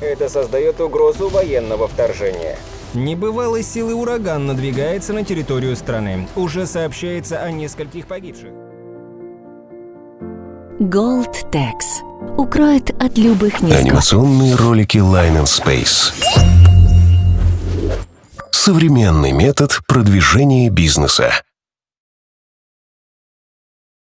Это создает угрозу военного вторжения. Небывалой силы ураган надвигается на территорию страны. Уже сообщается о нескольких погибших. Gold Tax укроет от любых низков. Анимационные ролики Line and Space. Современный метод продвижения бизнеса.